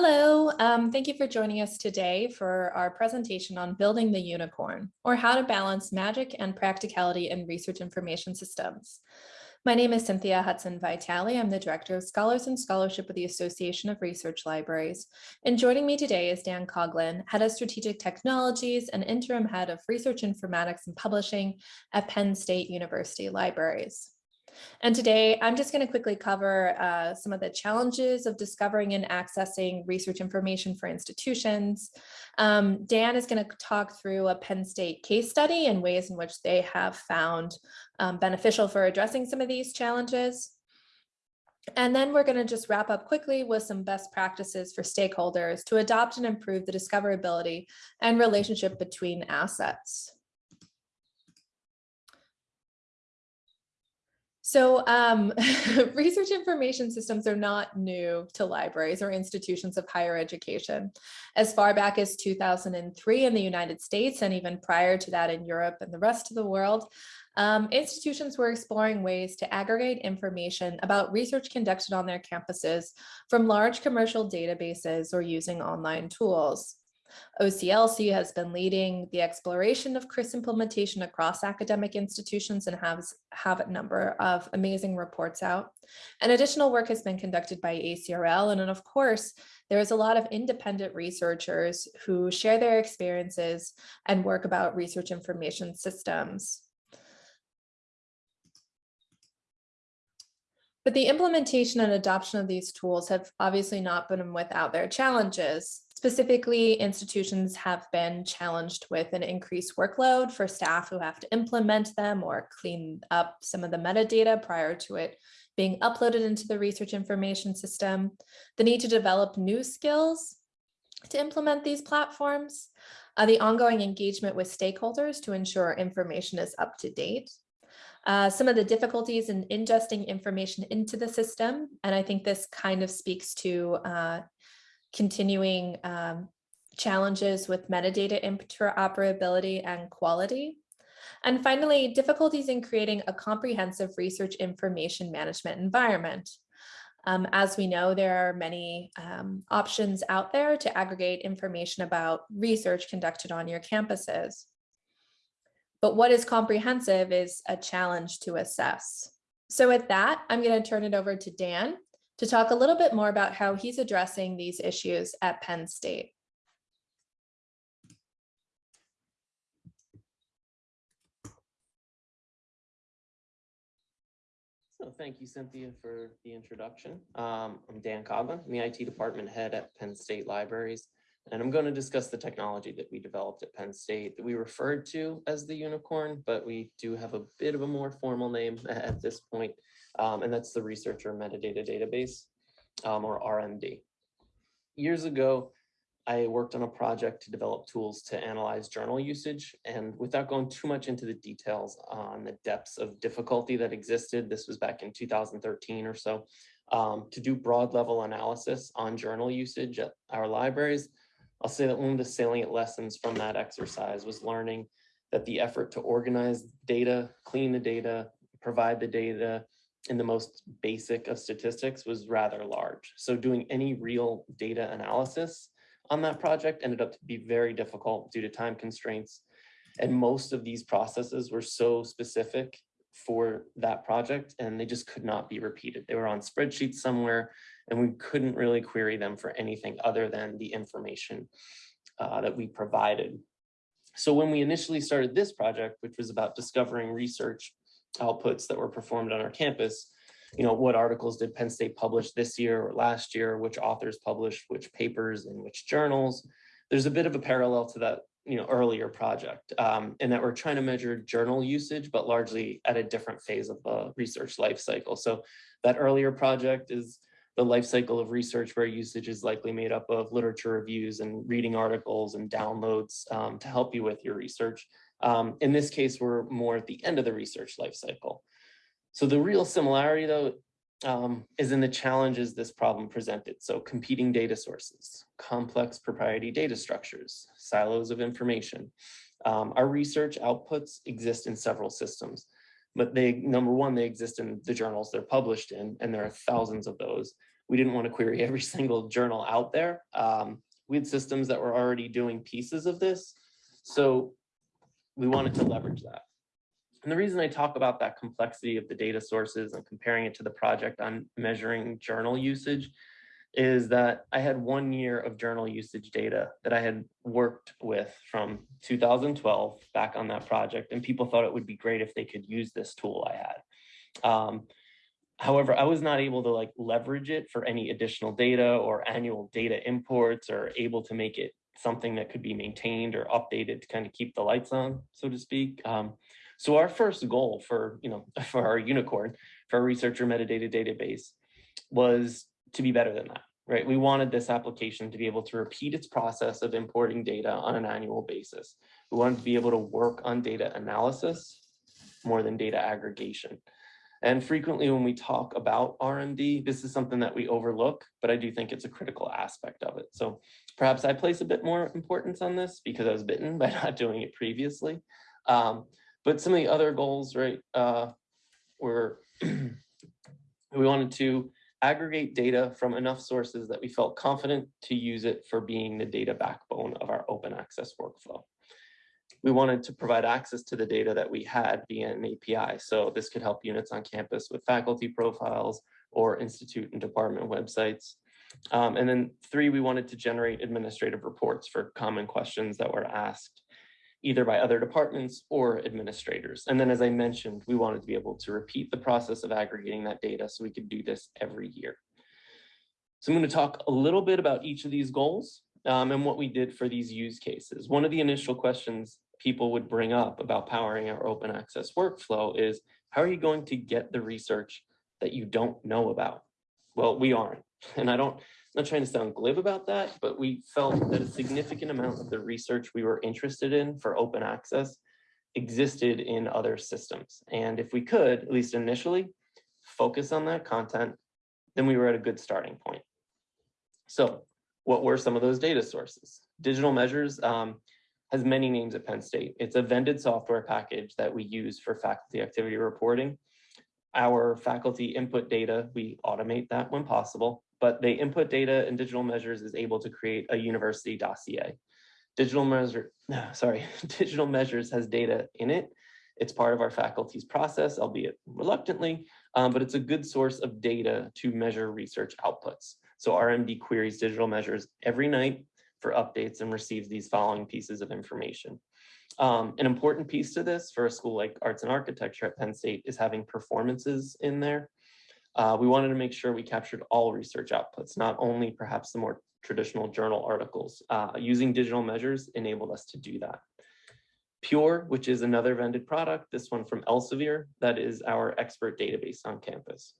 Hello, um, thank you for joining us today for our presentation on building the unicorn, or how to balance magic and practicality in research information systems. My name is Cynthia Hudson Vitale. I'm the Director of Scholars and Scholarship with the Association of Research Libraries. And joining me today is Dan Coughlin, Head of Strategic Technologies and Interim Head of Research Informatics and Publishing at Penn State University Libraries. And today I'm just going to quickly cover uh, some of the challenges of discovering and accessing research information for institutions. Um, Dan is going to talk through a Penn State case study and ways in which they have found um, beneficial for addressing some of these challenges. And then we're going to just wrap up quickly with some best practices for stakeholders to adopt and improve the discoverability and relationship between assets. So um, research information systems are not new to libraries or institutions of higher education. As far back as 2003 in the United States and even prior to that in Europe and the rest of the world, um, institutions were exploring ways to aggregate information about research conducted on their campuses from large commercial databases or using online tools. OCLC has been leading the exploration of CRIS implementation across academic institutions and has have a number of amazing reports out. And additional work has been conducted by ACRL. And then of course, there is a lot of independent researchers who share their experiences and work about research information systems. But the implementation and adoption of these tools have obviously not been without their challenges. Specifically, institutions have been challenged with an increased workload for staff who have to implement them or clean up some of the metadata prior to it being uploaded into the research information system, the need to develop new skills to implement these platforms, uh, the ongoing engagement with stakeholders to ensure information is up to date, uh, some of the difficulties in ingesting information into the system. And I think this kind of speaks to uh, continuing um, challenges with metadata interoperability and quality. And finally, difficulties in creating a comprehensive research information management environment. Um, as we know, there are many um, options out there to aggregate information about research conducted on your campuses. But what is comprehensive is a challenge to assess. So with that, I'm going to turn it over to Dan to talk a little bit more about how he's addressing these issues at Penn State. So thank you, Cynthia, for the introduction. Um, I'm Dan Coughlin, I'm the IT department head at Penn State Libraries, and I'm going to discuss the technology that we developed at Penn State that we referred to as the unicorn, but we do have a bit of a more formal name at this point um, and that's the researcher metadata database, um, or RMD. Years ago, I worked on a project to develop tools to analyze journal usage. And without going too much into the details on the depths of difficulty that existed, this was back in 2013 or so, um, to do broad level analysis on journal usage at our libraries, I'll say that one of the salient lessons from that exercise was learning that the effort to organize data, clean the data, provide the data, in the most basic of statistics was rather large. So doing any real data analysis on that project ended up to be very difficult due to time constraints. And most of these processes were so specific for that project and they just could not be repeated. They were on spreadsheets somewhere and we couldn't really query them for anything other than the information uh, that we provided. So when we initially started this project, which was about discovering research outputs that were performed on our campus, you know, what articles did Penn State publish this year or last year, which authors published, which papers and which journals. There's a bit of a parallel to that, you know, earlier project um, in that we're trying to measure journal usage, but largely at a different phase of the research life cycle. So that earlier project is the life cycle of research where usage is likely made up of literature reviews and reading articles and downloads um, to help you with your research. Um, in this case, we're more at the end of the research life cycle. So the real similarity though um, is in the challenges this problem presented. So competing data sources, complex propriety data structures, silos of information. Um, our research outputs exist in several systems, but they, number one, they exist in the journals they're published in, and there are thousands of those. we didn't want to query every single journal out there. Um, we had systems that were already doing pieces of this. So we wanted to leverage that. And the reason I talk about that complexity of the data sources and comparing it to the project on measuring journal usage is that I had one year of journal usage data that I had worked with from 2012 back on that project. And people thought it would be great if they could use this tool I had. Um, however, I was not able to like leverage it for any additional data or annual data imports or able to make it something that could be maintained or updated to kind of keep the lights on, so to speak. Um, so our first goal for, you know, for our unicorn, for our researcher metadata database was to be better than that, right? We wanted this application to be able to repeat its process of importing data on an annual basis. We wanted to be able to work on data analysis more than data aggregation. And frequently when we talk about RMD, this is something that we overlook, but I do think it's a critical aspect of it. So perhaps I place a bit more importance on this because I was bitten by not doing it previously. Um, but some of the other goals, right, uh, were we wanted to aggregate data from enough sources that we felt confident to use it for being the data backbone of our open access workflow. We wanted to provide access to the data that we had via an API. So this could help units on campus with faculty profiles or institute and department websites. Um, and then three, we wanted to generate administrative reports for common questions that were asked either by other departments or administrators. And then as I mentioned, we wanted to be able to repeat the process of aggregating that data so we could do this every year. So I'm going to talk a little bit about each of these goals um, and what we did for these use cases. One of the initial questions people would bring up about powering our open access workflow is, how are you going to get the research that you don't know about? Well, we aren't. And I don't, I'm not trying to sound glib about that, but we felt that a significant amount of the research we were interested in for open access existed in other systems. And if we could, at least initially, focus on that content, then we were at a good starting point. So what were some of those data sources? Digital Measures um, has many names at Penn State. It's a vended software package that we use for faculty activity reporting. Our faculty input data, we automate that when possible but the input data and digital measures is able to create a university dossier. Digital measure, sorry, digital measures has data in it. It's part of our faculty's process, albeit reluctantly, um, but it's a good source of data to measure research outputs. So RMD queries digital measures every night for updates and receives these following pieces of information. Um, an important piece to this for a school like arts and architecture at Penn State is having performances in there. Uh, we wanted to make sure we captured all research outputs, not only perhaps the more traditional journal articles. Uh, using digital measures enabled us to do that. Pure, which is another vended product, this one from Elsevier, that is our expert database on campus.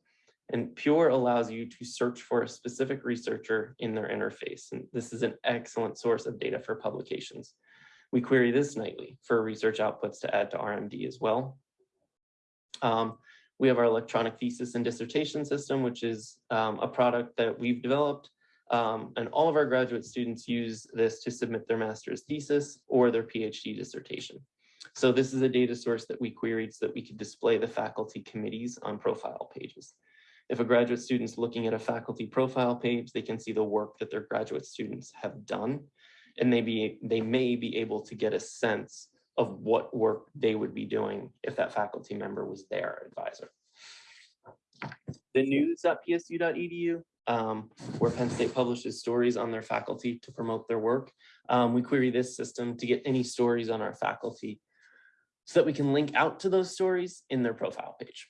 And Pure allows you to search for a specific researcher in their interface. And this is an excellent source of data for publications. We query this nightly for research outputs to add to RMD as well. Um, we have our electronic thesis and dissertation system, which is um, a product that we've developed. Um, and all of our graduate students use this to submit their master's thesis or their PhD dissertation. So this is a data source that we queried so that we could display the faculty committees on profile pages. If a graduate student's looking at a faculty profile page, they can see the work that their graduate students have done. And they, be, they may be able to get a sense of what work they would be doing if that faculty member was their advisor. The news.psu.edu, um, where Penn State publishes stories on their faculty to promote their work. Um, we query this system to get any stories on our faculty so that we can link out to those stories in their profile page.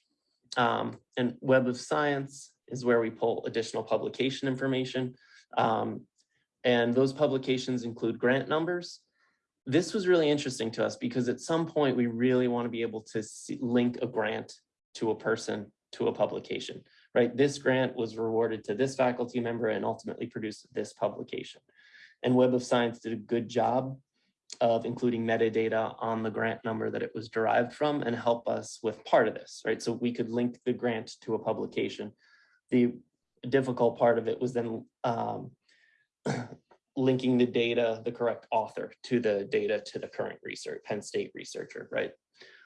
Um, and Web of Science is where we pull additional publication information. Um, and those publications include grant numbers, this was really interesting to us because at some point we really want to be able to see, link a grant to a person to a publication, right? This grant was rewarded to this faculty member and ultimately produced this publication. And Web of Science did a good job of including metadata on the grant number that it was derived from and help us with part of this, right? So we could link the grant to a publication. The difficult part of it was then um, linking the data, the correct author to the data to the current research, Penn State researcher, right?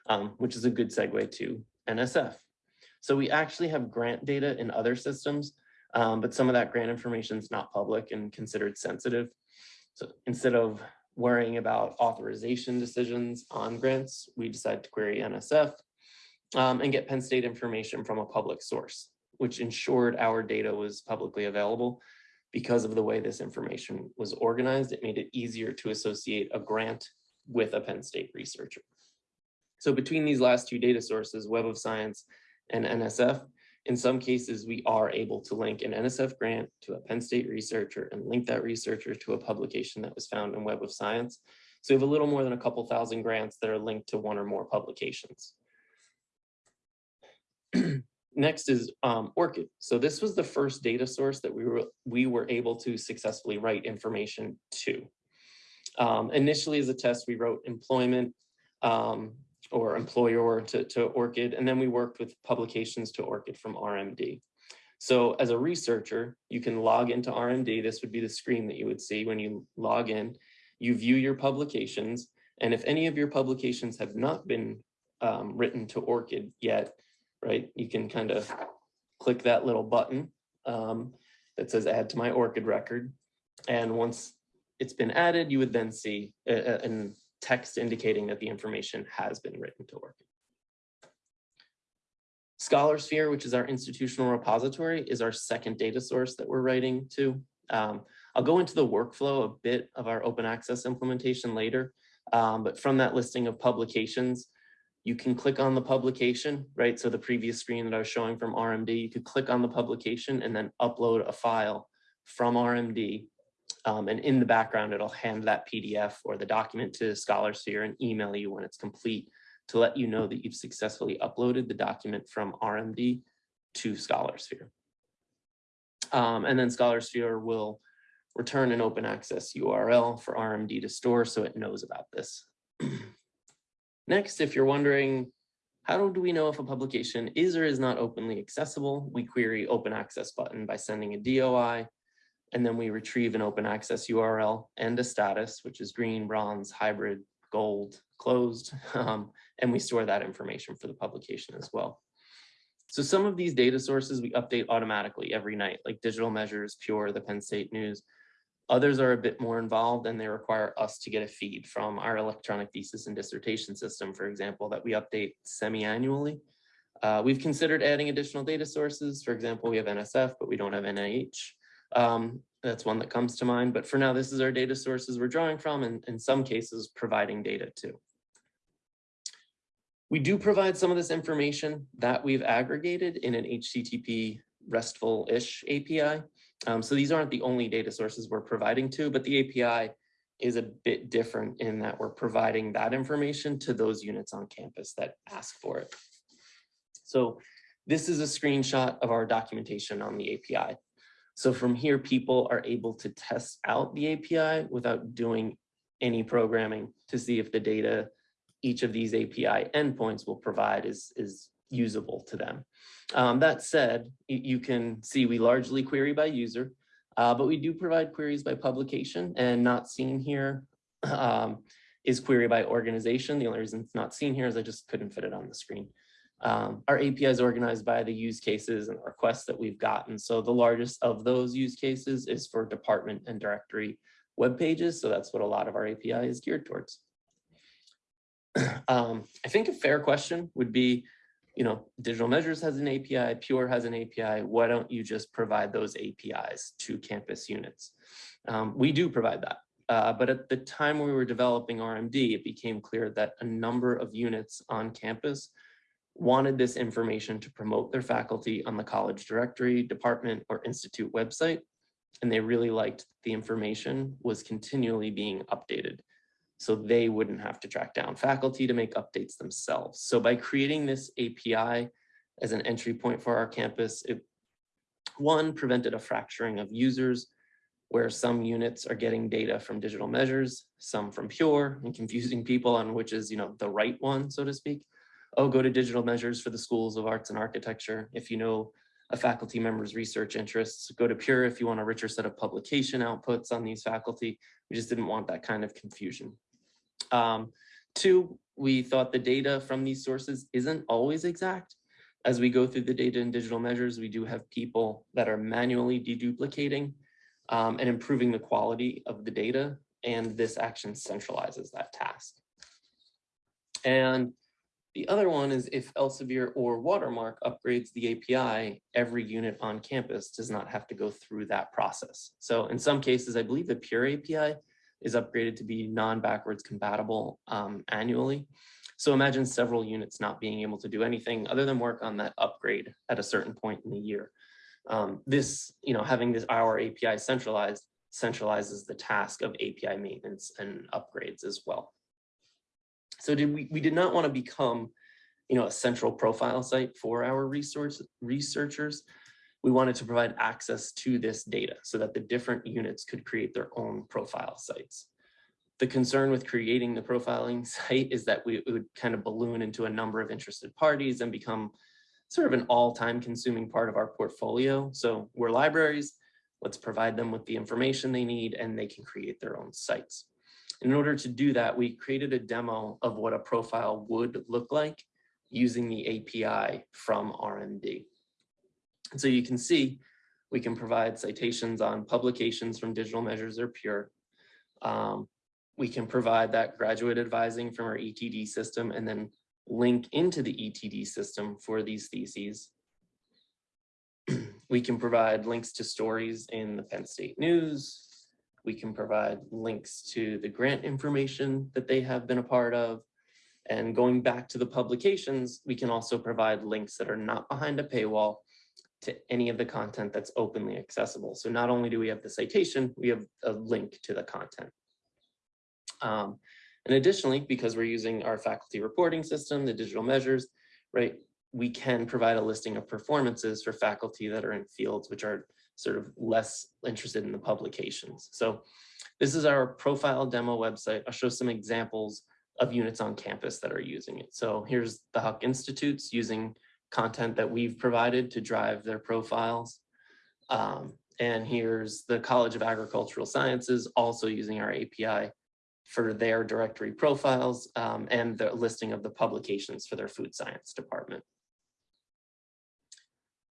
Um, which is a good segue to NSF. So we actually have grant data in other systems. Um, but some of that grant information is not public and considered sensitive. So instead of worrying about authorization decisions on grants, we decided to query NSF um, and get Penn State information from a public source, which ensured our data was publicly available. Because of the way this information was organized, it made it easier to associate a grant with a Penn State researcher. So between these last two data sources, Web of Science and NSF, in some cases, we are able to link an NSF grant to a Penn State researcher and link that researcher to a publication that was found in Web of Science. So we have a little more than a couple thousand grants that are linked to one or more publications. Next is um, ORCID. So this was the first data source that we were we were able to successfully write information to. Um, initially as a test, we wrote employment um, or employer to, to ORCID, and then we worked with publications to ORCID from RMD. So as a researcher, you can log into RMD. This would be the screen that you would see when you log in. You view your publications, and if any of your publications have not been um, written to ORCID yet, right, you can kind of click that little button um, that says add to my ORCID record. And once it's been added, you would then see a, a, an text indicating that the information has been written to ORCID. Scholarsphere, which is our institutional repository, is our second data source that we're writing to. Um, I'll go into the workflow a bit of our open access implementation later, um, but from that listing of publications, you can click on the publication, right? So the previous screen that I was showing from RMD, you could click on the publication and then upload a file from RMD. Um, and in the background, it'll hand that PDF or the document to Scholarsphere and email you when it's complete to let you know that you've successfully uploaded the document from RMD to Scholarsphere. Um, and then Scholarsphere will return an open access URL for RMD to store so it knows about this. Next, if you're wondering, how do we know if a publication is or is not openly accessible? We query open access button by sending a DOI, and then we retrieve an open access URL and a status, which is green, bronze, hybrid, gold, closed, um, and we store that information for the publication as well. So some of these data sources we update automatically every night, like Digital Measures, Pure, the Penn State News. Others are a bit more involved and they require us to get a feed from our electronic thesis and dissertation system, for example, that we update semi-annually. Uh, we've considered adding additional data sources. For example, we have NSF, but we don't have NIH. Um, that's one that comes to mind. But for now, this is our data sources we're drawing from and in some cases providing data to. We do provide some of this information that we've aggregated in an HTTP RESTful-ish API. Um, so these aren't the only data sources we're providing to, but the API is a bit different in that we're providing that information to those units on campus that ask for it. So this is a screenshot of our documentation on the API. So from here, people are able to test out the API without doing any programming to see if the data each of these API endpoints will provide is, is usable to them. Um, that said, you, can see we largely query by user, uh, but we do provide queries by publication and not seen here um, is query by organization. The only reason it's not seen here is I just couldn't fit it on the screen. Um, our API is organized by the use cases and requests that we've gotten. So the largest of those use cases is for department and directory web pages. So that's what a lot of our API is geared towards. um, I think a fair question would be, you know, Digital Measures has an API, Pure has an API. Why don't you just provide those APIs to campus units? Um, we do provide that. Uh, but at the time we were developing RMD, it became clear that a number of units on campus wanted this information to promote their faculty on the college directory, department, or institute website. And they really liked the information was continually being updated so they wouldn't have to track down faculty to make updates themselves. So by creating this API as an entry point for our campus, it one prevented a fracturing of users where some units are getting data from digital measures, some from pure and confusing people on which is, you know, the right one, so to speak. Oh, go to digital measures for the schools of arts and architecture. If you know a faculty member's research interests, go to Pure if you want a richer set of publication outputs on these faculty. We just didn't want that kind of confusion. Um, two, we thought the data from these sources isn't always exact. as we go through the data and digital measures, we do have people that are manually deduplicating um, and improving the quality of the data, and this action centralizes that task. And the other one is if Elsevier or Watermark upgrades the API, every unit on campus does not have to go through that process. So in some cases, I believe the Pure API is upgraded to be non-backwards compatible um, annually. So imagine several units not being able to do anything other than work on that upgrade at a certain point in the year. Um, this, you know, having this our API centralized centralizes the task of API maintenance and upgrades as well. So did we, we did not want to become, you know, a central profile site for our resource researchers. We wanted to provide access to this data so that the different units could create their own profile sites. The concern with creating the profiling site is that we would kind of balloon into a number of interested parties and become sort of an all-time consuming part of our portfolio. So we're libraries, let's provide them with the information they need and they can create their own sites. In order to do that, we created a demo of what a profile would look like using the API from RMD. And so you can see we can provide citations on publications from digital measures or pure. Um, we can provide that graduate advising from our ETD system and then link into the ETD system for these theses. we can provide links to stories in the Penn State News. We can provide links to the grant information that they have been a part of. And going back to the publications, we can also provide links that are not behind a paywall to any of the content that's openly accessible. So not only do we have the citation, we have a link to the content. Um, and additionally, because we're using our faculty reporting system, the digital measures, right, we can provide a listing of performances for faculty that are in fields which are sort of less interested in the publications. So this is our profile demo website. I'll show some examples of units on campus that are using it. So here's the Huck Institutes using content that we've provided to drive their profiles. Um, and here's the College of Agricultural Sciences also using our API for their directory profiles um, and the listing of the publications for their food science department.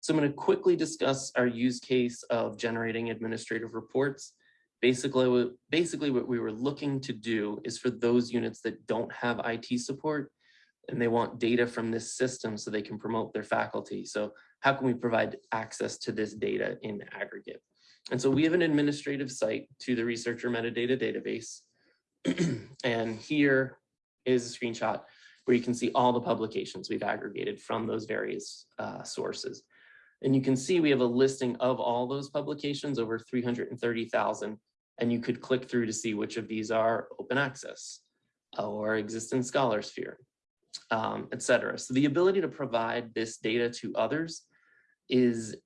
So I'm going to quickly discuss our use case of generating administrative reports. Basically, basically what we were looking to do is for those units that don't have IT support and they want data from this system so they can promote their faculty. So how can we provide access to this data in aggregate? And so we have an administrative site to the researcher metadata database and here is a screenshot where you can see all the publications we've aggregated from those various uh, sources. And you can see we have a listing of all those publications, over 330,000, and you could click through to see which of these are open access or exist in Scholarsphere, um, et cetera. So the ability to provide this data to others is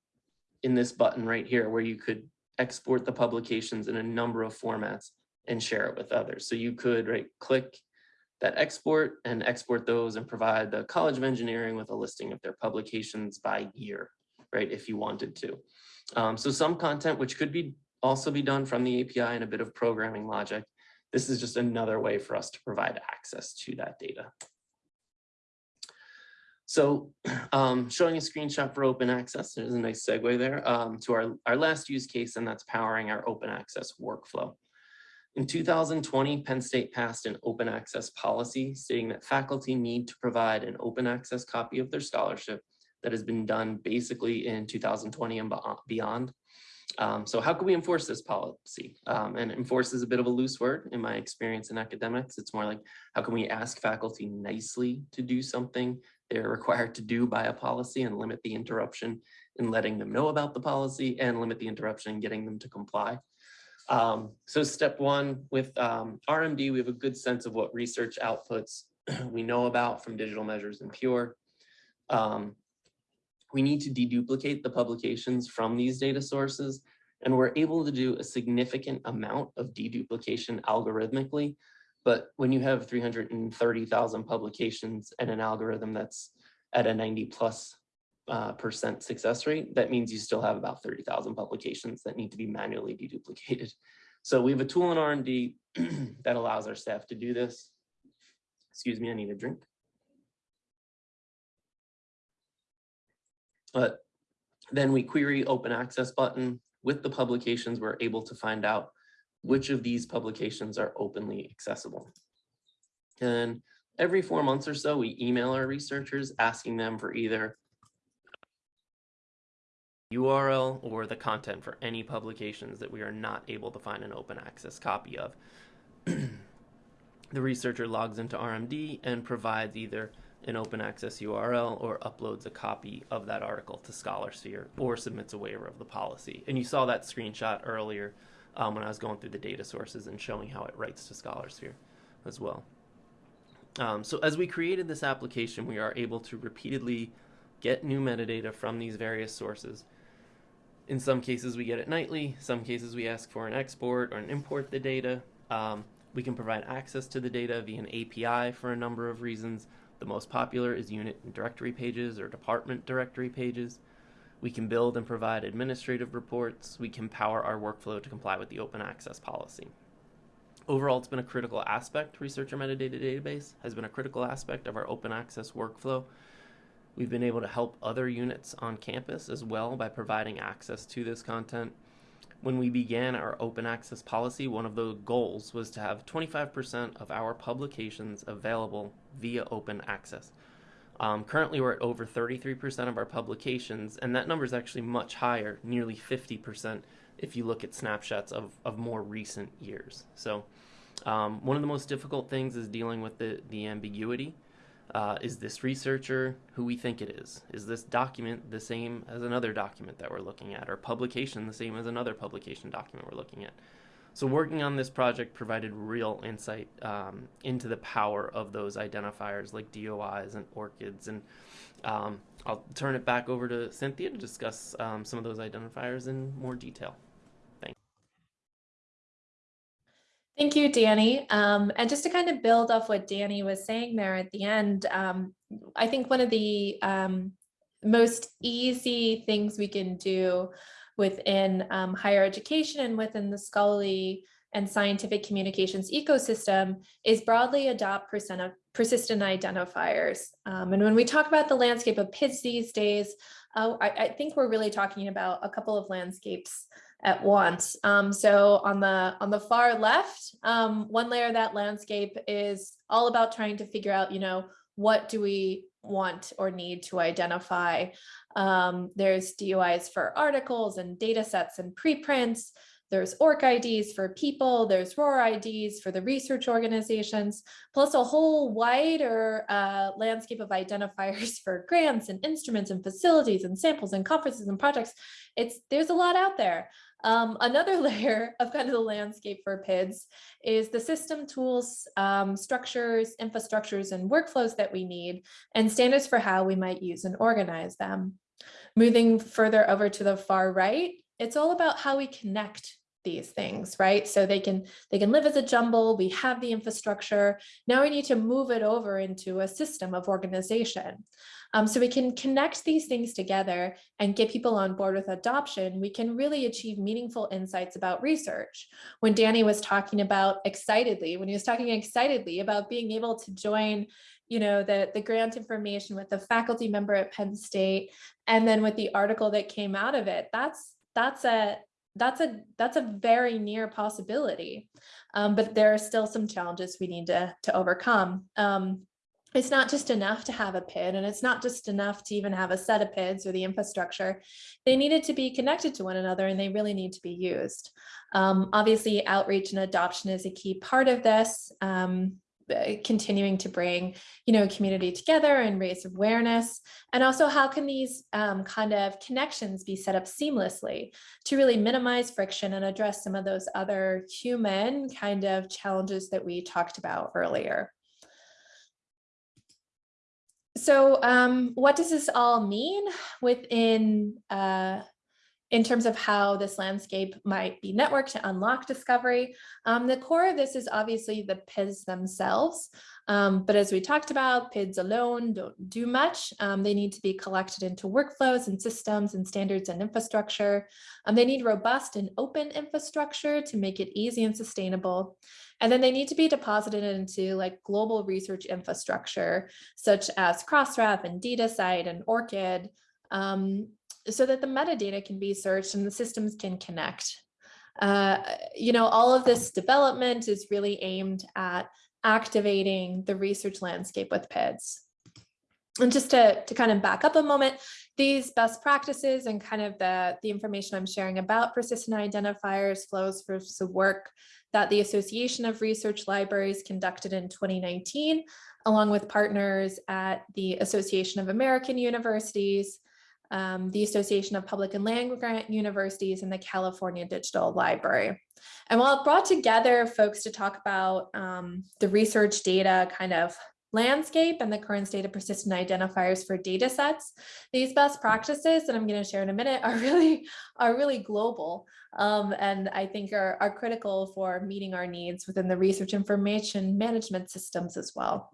in this button right here, where you could export the publications in a number of formats and share it with others. So you could right click that export and export those and provide the College of Engineering with a listing of their publications by year, right, if you wanted to. Um, so some content which could be also be done from the API and a bit of programming logic. This is just another way for us to provide access to that data. So um, showing a screenshot for open access, there's a nice segue there um, to our, our last use case, and that's powering our open access workflow. In 2020, Penn State passed an open access policy stating that faculty need to provide an open access copy of their scholarship that has been done basically in 2020 and beyond. Um, so how can we enforce this policy? Um, and enforce is a bit of a loose word in my experience in academics. It's more like, how can we ask faculty nicely to do something they're required to do by a policy and limit the interruption in letting them know about the policy and limit the interruption in getting them to comply. Um, so step one with um, RMD, we have a good sense of what research outputs we know about from digital measures and Pure. Um, we need to deduplicate the publications from these data sources, and we're able to do a significant amount of deduplication algorithmically. But when you have 330,000 publications and an algorithm that's at a 90 plus uh, percent success rate, that means you still have about 30,000 publications that need to be manually deduplicated. So we have a tool in RMD that allows our staff to do this. Excuse me, I need a drink. But then we query open access button with the publications, we're able to find out which of these publications are openly accessible. And every four months or so, we email our researchers asking them for either URL or the content for any publications that we are not able to find an open access copy of. the researcher logs into RMD and provides either an open access URL or uploads a copy of that article to ScholarSphere or submits a waiver of the policy. And you saw that screenshot earlier um, when I was going through the data sources and showing how it writes to ScholarSphere as well. Um, so as we created this application, we are able to repeatedly get new metadata from these various sources. In some cases, we get it nightly. Some cases, we ask for an export or an import the data. Um, we can provide access to the data via an API for a number of reasons. The most popular is unit and directory pages or department directory pages. We can build and provide administrative reports. We can power our workflow to comply with the open access policy. Overall, it's been a critical aspect. Researcher Metadata Database has been a critical aspect of our open access workflow. We've been able to help other units on campus as well by providing access to this content. When we began our open access policy, one of the goals was to have 25% of our publications available via open access. Um, currently, we're at over 33% of our publications, and that number is actually much higher, nearly 50%, if you look at snapshots of, of more recent years. So, um, one of the most difficult things is dealing with the, the ambiguity. Uh, is this researcher who we think it is? Is this document the same as another document that we're looking at, or publication the same as another publication document we're looking at? So working on this project provided real insight um, into the power of those identifiers like DOIs and ORCIDs. And um, I'll turn it back over to Cynthia to discuss um, some of those identifiers in more detail. Thank you, Danny. Um, and just to kind of build off what Danny was saying there at the end, um, I think one of the um, most easy things we can do within um, higher education and within the scholarly and scientific communications ecosystem is broadly adopt persistent identifiers. Um, and when we talk about the landscape of PIDs these days, uh, I, I, think we're really talking about a couple of landscapes at once. Um, so on the on the far left, um, one layer of that landscape is all about trying to figure out, you know, what do we want or need to identify. Um, there's DOIs for articles and data sets and preprints. There's ORCIDs for people, there's ROR IDs for the research organizations, plus a whole wider uh, landscape of identifiers for grants and instruments and facilities and samples and conferences and projects. It's There's a lot out there. Um, another layer of kind of the landscape for PIDs is the system tools, um, structures, infrastructures, and workflows that we need, and standards for how we might use and organize them. Moving further over to the far right, it's all about how we connect these things, right? So they can they can live as a jumble. We have the infrastructure. Now we need to move it over into a system of organization. Um, so we can connect these things together and get people on board with adoption. We can really achieve meaningful insights about research. When Danny was talking about excitedly, when he was talking excitedly about being able to join you know, the, the grant information with the faculty member at Penn State, and then with the article that came out of it, that's that's a that's a that's a very near possibility um, but there are still some challenges we need to to overcome um, it's not just enough to have a PID and it's not just enough to even have a set of PIDs or the infrastructure. They needed to be connected to one another and they really need to be used. Um, obviously, outreach and adoption is a key part of this. Um, continuing to bring, you know, community together and raise awareness. And also how can these um, kind of connections be set up seamlessly to really minimize friction and address some of those other human kind of challenges that we talked about earlier. So um, what does this all mean within uh, in terms of how this landscape might be networked to unlock discovery. Um, the core of this is obviously the PIDs themselves. Um, but as we talked about, PIDs alone don't do much. Um, they need to be collected into workflows and systems and standards and infrastructure. Um, they need robust and open infrastructure to make it easy and sustainable. And then they need to be deposited into like global research infrastructure, such as Crossref and DataCite and ORCID, um, so that the metadata can be searched and the systems can connect. Uh, you know, all of this development is really aimed at activating the research landscape with PIDs. And just to, to kind of back up a moment, these best practices and kind of the, the information I'm sharing about persistent identifiers flows from some work that the Association of Research Libraries conducted in 2019, along with partners at the Association of American Universities, um, the Association of Public and Land Grant Universities, and the California Digital Library. And while it brought together folks to talk about um, the research data kind of landscape and the current state of persistent identifiers for data sets. These best practices that I'm going to share in a minute are really are really global um, and I think are, are critical for meeting our needs within the research information management systems as well.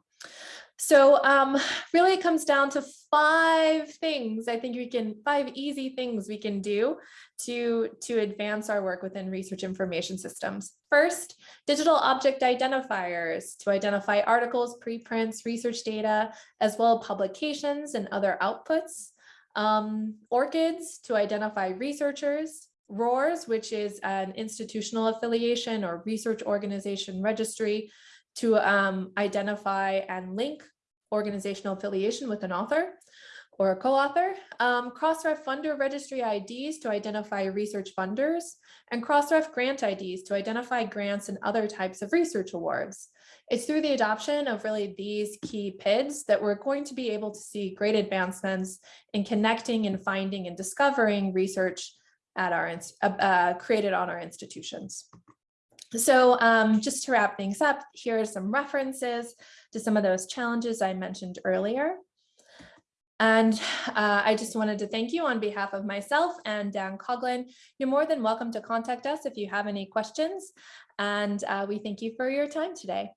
So um, really it comes down to five things I think we can, five easy things we can do to, to advance our work within research information systems. First, digital object identifiers to identify articles, preprints, research data, as well as publications and other outputs. Um, ORCIDs to identify researchers, RORs, which is an institutional affiliation or research organization registry to um, identify and link organizational affiliation with an author or a co-author, um, Crossref funder registry IDs to identify research funders, and Crossref grant IDs to identify grants and other types of research awards. It's through the adoption of really these key PIDs that we're going to be able to see great advancements in connecting and finding and discovering research at our uh, uh, created on our institutions. So um, just to wrap things up, here are some references to some of those challenges I mentioned earlier. And uh, I just wanted to thank you on behalf of myself and Dan Coughlin. You're more than welcome to contact us if you have any questions. And uh, we thank you for your time today.